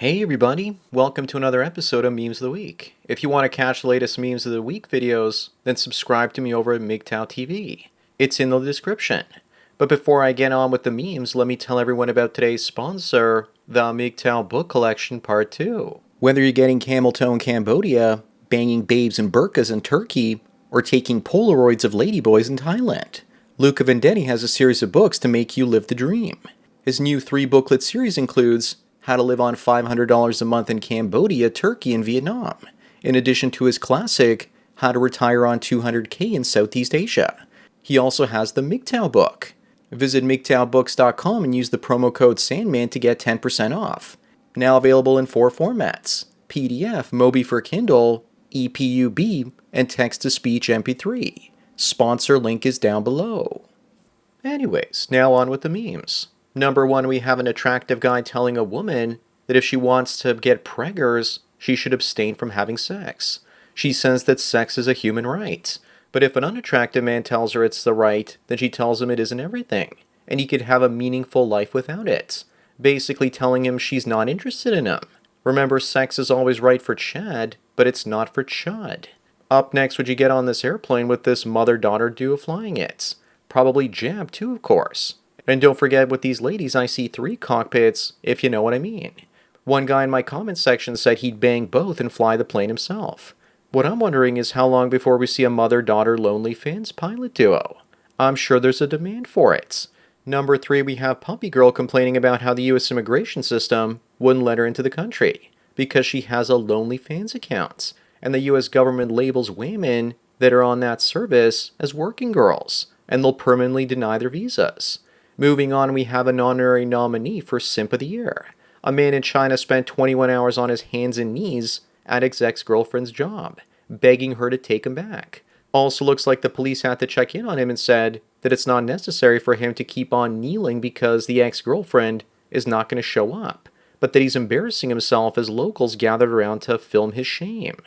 Hey everybody, welcome to another episode of Memes of the Week. If you want to catch the latest Memes of the Week videos, then subscribe to me over at MGTOW TV. It's in the description. But before I get on with the memes, let me tell everyone about today's sponsor, the MGTOW Book Collection Part 2. Whether you're getting camel toe in Cambodia, banging babes in burqas in Turkey, or taking Polaroids of ladyboys in Thailand, Luca Vendetti has a series of books to make you live the dream. His new three booklet series includes how to live on $500 a month in Cambodia, Turkey, and Vietnam, in addition to his classic, How to Retire on 200k in Southeast Asia. He also has the MGTOW book. Visit MGTOWbooks.com and use the promo code SANDMAN to get 10% off. Now available in four formats PDF, Mobi for Kindle, EPUB, and text to speech MP3. Sponsor link is down below. Anyways, now on with the memes. Number one, we have an attractive guy telling a woman that if she wants to get preggers, she should abstain from having sex. She says that sex is a human right. But if an unattractive man tells her it's the right, then she tells him it isn't everything, and he could have a meaningful life without it. Basically telling him she's not interested in him. Remember, sex is always right for Chad, but it's not for Chud. Up next, would you get on this airplane with this mother-daughter duo flying it? Probably Jab too, of course. And don't forget with these ladies, I see three cockpits, if you know what I mean. One guy in my comment section said he'd bang both and fly the plane himself. What I'm wondering is how long before we see a mother-daughter Lonely Fans pilot duo. I'm sure there's a demand for it. Number three, we have Puppy Girl complaining about how the U.S. immigration system wouldn't let her into the country because she has a Lonely Fans account, and the U.S. government labels women that are on that service as working girls, and they'll permanently deny their visas. Moving on, we have an honorary nominee for Simp of the Year. A man in China spent 21 hours on his hands and knees at his ex-girlfriend's job, begging her to take him back. Also looks like the police had to check in on him and said that it's not necessary for him to keep on kneeling because the ex-girlfriend is not going to show up, but that he's embarrassing himself as locals gathered around to film his shame.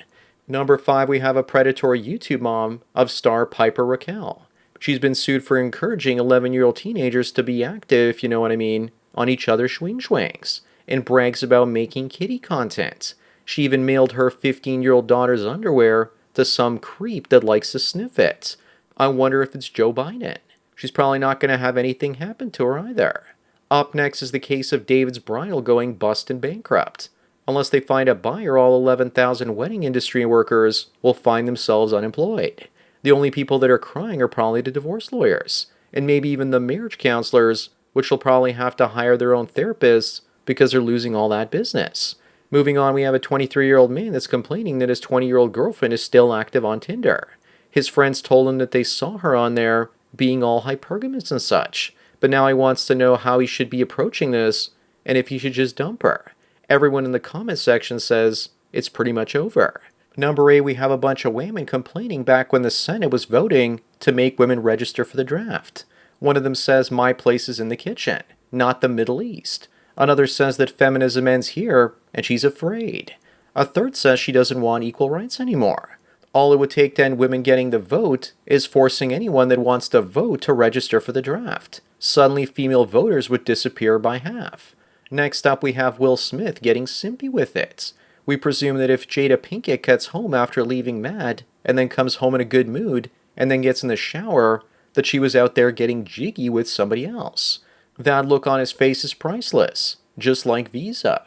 Number 5, we have a predatory YouTube mom of star Piper Rockelle. She's been sued for encouraging 11-year-old teenagers to be active, if you know what I mean, on each other's swing swings, and brags about making kitty content. She even mailed her 15-year-old daughter's underwear to some creep that likes to sniff it. I wonder if it's Joe Biden. She's probably not going to have anything happen to her either. Up next is the case of David's Bridal going bust and bankrupt. Unless they find a buyer, all 11,000 wedding industry workers will find themselves unemployed. The only people that are crying are probably the divorce lawyers, and maybe even the marriage counselors, which will probably have to hire their own therapists because they're losing all that business. Moving on, we have a 23-year-old man that's complaining that his 20-year-old girlfriend is still active on Tinder. His friends told him that they saw her on there being all hypergamous and such, but now he wants to know how he should be approaching this and if he should just dump her. Everyone in the comment section says it's pretty much over. Number eight, we have a bunch of women complaining back when the Senate was voting to make women register for the draft. One of them says, my place is in the kitchen, not the Middle East. Another says that feminism ends here, and she's afraid. A third says she doesn't want equal rights anymore. All it would take to end women getting the vote is forcing anyone that wants to vote to register for the draft. Suddenly, female voters would disappear by half. Next up, we have Will Smith getting simpy with it. We presume that if Jada Pinkett gets home after leaving Mad, and then comes home in a good mood, and then gets in the shower, that she was out there getting jiggy with somebody else. That look on his face is priceless, just like Visa.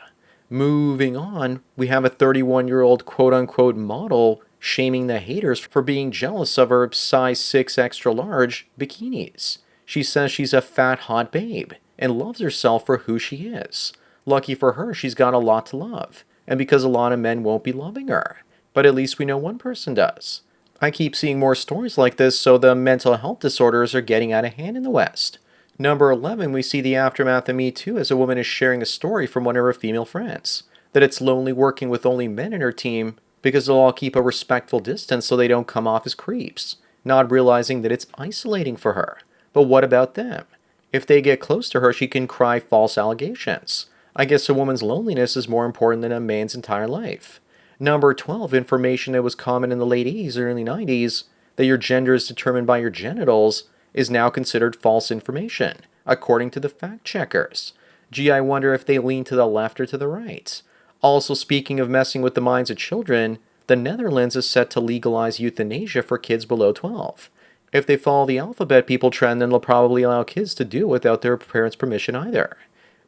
Moving on, we have a 31-year-old quote-unquote model shaming the haters for being jealous of her size 6 extra large bikinis. She says she's a fat hot babe and loves herself for who she is. Lucky for her, she's got a lot to love and because a lot of men won't be loving her. But at least we know one person does. I keep seeing more stories like this, so the mental health disorders are getting out of hand in the West. Number 11, we see the aftermath of Me Too as a woman is sharing a story from one of her female friends. That it's lonely working with only men in her team because they'll all keep a respectful distance so they don't come off as creeps, not realizing that it's isolating for her. But what about them? If they get close to her, she can cry false allegations. I guess a woman's loneliness is more important than a man's entire life. Number 12, information that was common in the late 80s or early 90s, that your gender is determined by your genitals, is now considered false information, according to the fact checkers. Gee, I wonder if they lean to the left or to the right. Also, speaking of messing with the minds of children, the Netherlands is set to legalize euthanasia for kids below 12. If they follow the alphabet people trend, then they'll probably allow kids to do it without their parents' permission either.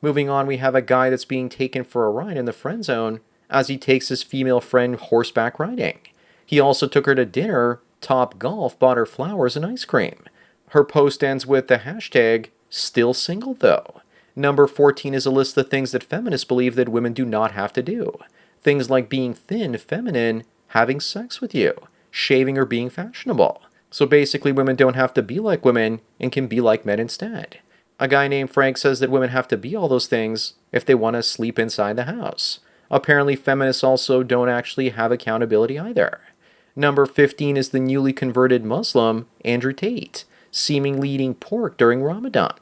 Moving on, we have a guy that's being taken for a ride in the friend zone as he takes his female friend horseback riding. He also took her to dinner, Top Golf bought her flowers and ice cream. Her post ends with the hashtag, still single though. Number 14 is a list of things that feminists believe that women do not have to do. Things like being thin, feminine, having sex with you, shaving or being fashionable. So basically, women don't have to be like women and can be like men instead. A guy named Frank says that women have to be all those things if they want to sleep inside the house. Apparently, feminists also don't actually have accountability either. Number 15 is the newly converted Muslim, Andrew Tate, seemingly eating pork during Ramadan.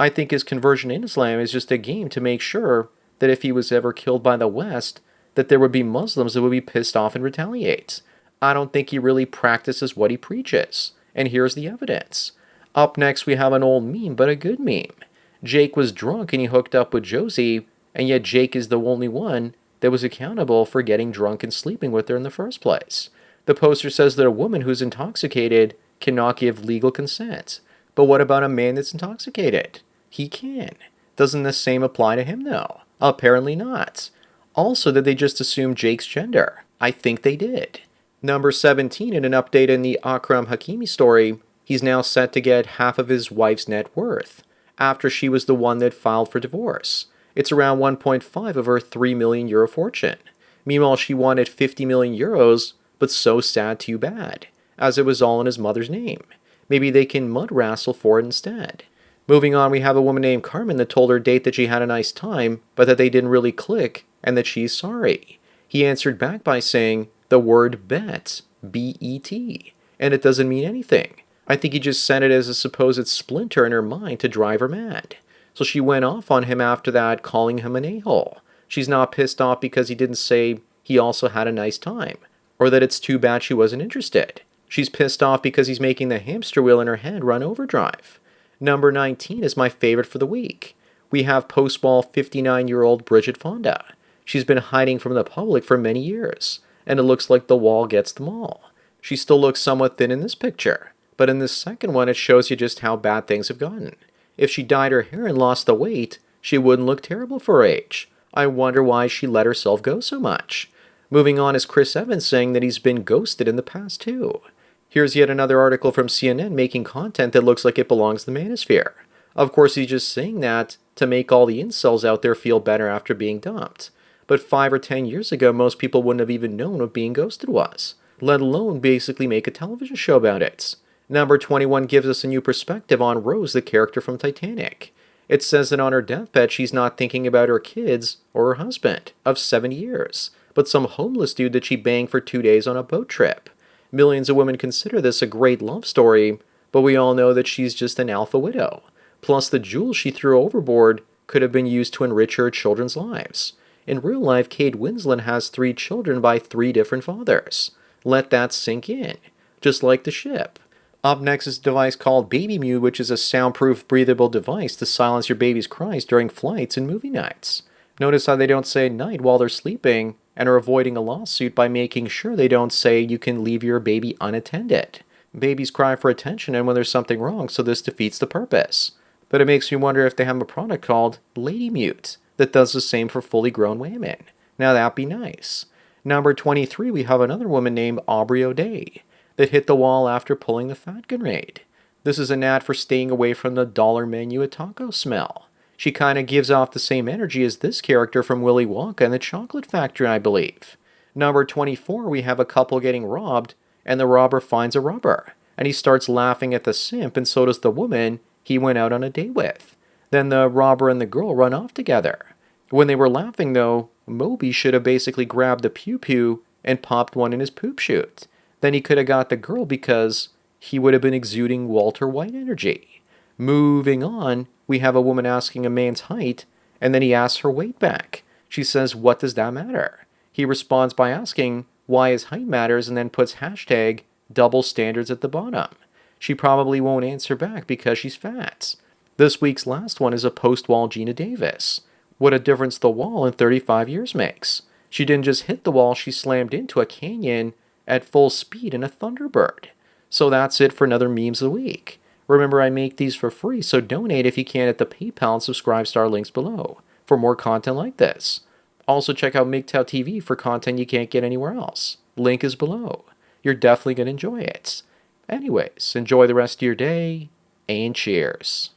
I think his conversion in Islam is just a game to make sure that if he was ever killed by the West, that there would be Muslims that would be pissed off and retaliate. I don't think he really practices what he preaches. And here's the evidence. Up next, we have an old meme, but a good meme. Jake was drunk and he hooked up with Josie, and yet Jake is the only one that was accountable for getting drunk and sleeping with her in the first place. The poster says that a woman who's intoxicated cannot give legal consent. But what about a man that's intoxicated? He can. Doesn't the same apply to him, though? Apparently not. Also, did they just assume Jake's gender? I think they did. Number 17, in an update in the Achraf Hakimi story, he's now set to get half of his wife's net worth, after she was the one that filed for divorce. It's around 1.5 of her 3 million euro fortune. Meanwhile, she wanted 50 million euros, but so sad too bad, as it was all in his mother's name. Maybe they can mud wrestle for it instead. Moving on, we have a woman named Carmen that told her date that she had a nice time, but that they didn't really click, and that she's sorry. He answered back by saying, the word bet, B E T, and it doesn't mean anything. I think he just sent it as a supposed splinter in her mind to drive her mad. So she went off on him after that, calling him an a hole. She's not pissed off because he didn't say he also had a nice time, or that it's too bad she wasn't interested. She's pissed off because he's making the hamster wheel in her head run overdrive. Number 19 is my favorite for the week. We have post wall 59 year old Bridget Fonda. She's been hiding from the public for many years and it looks like the wall gets them all. She still looks somewhat thin in this picture, but in the second one it shows you just how bad things have gotten. If she dyed her hair and lost the weight, she wouldn't look terrible for her age. I wonder why she let herself go so much. Moving on is Chris Evans saying that he's been ghosted in the past too. Here's yet another article from CNN making content that looks like it belongs to the manosphere. Of course, he's just saying that to make all the incels out there feel better after being dumped but five or ten years ago, most people wouldn't have even known what being ghosted was, let alone basically make a television show about it. Number 21 gives us a new perspective on Rose, the character from Titanic. It says that on her deathbed, she's not thinking about her kids or her husband of seven years, but some homeless dude that she banged for two days on a boat trip. Millions of women consider this a great love story, but we all know that she's just an alpha widow. Plus, the jewels she threw overboard could have been used to enrich her children's lives. In real life, Kate Winslet has three children by three different fathers. Let that sink in, just like the ship. Up next is a device called Baby Mute, which is a soundproof, breathable device to silence your baby's cries during flights and movie nights. Notice how they don't say night while they're sleeping and are avoiding a lawsuit by making sure they don't say you can leave your baby unattended. Babies cry for attention and when there's something wrong, so this defeats the purpose. But it makes me wonder if they have a product called Lady Mute that does the same for fully grown women. Now that'd be nice. Number 23, we have another woman named Aubrey O'Day that hit the wall after pulling the fat grenade. This is an ad for staying away from the dollar menu at Taco Smell. She kind of gives off the same energy as this character from Willy Wonka and the Chocolate Factory, I believe. Number 24, we have a couple getting robbed, and the robber finds a rubber, and he starts laughing at the simp, and so does the woman he went out on a date with. Then the robber and the girl run off together. When they were laughing, though, Moby should have basically grabbed the pew pew and popped one in his poop chute. Then he could have got the girl because he would have been exuding Walter White energy. Moving on, we have a woman asking a man's height, and then he asks her weight back. She says, What does that matter? He responds by asking why his height matters and then puts hashtag double standards at the bottom. She probably won't answer back because she's fat. This week's last one is a post wall Geena Davis. What a difference the wall in 35 years makes. She didn't just hit the wall, she slammed into a canyon at full speed in a Thunderbird. So that's it for another Memes of the Week. Remember, I make these for free, so donate if you can at the PayPal and subscribe star links below for more content like this. Also, check out MGTOW TV for content you can't get anywhere else. Link is below. You're definitely going to enjoy it. Anyways, enjoy the rest of your day and cheers.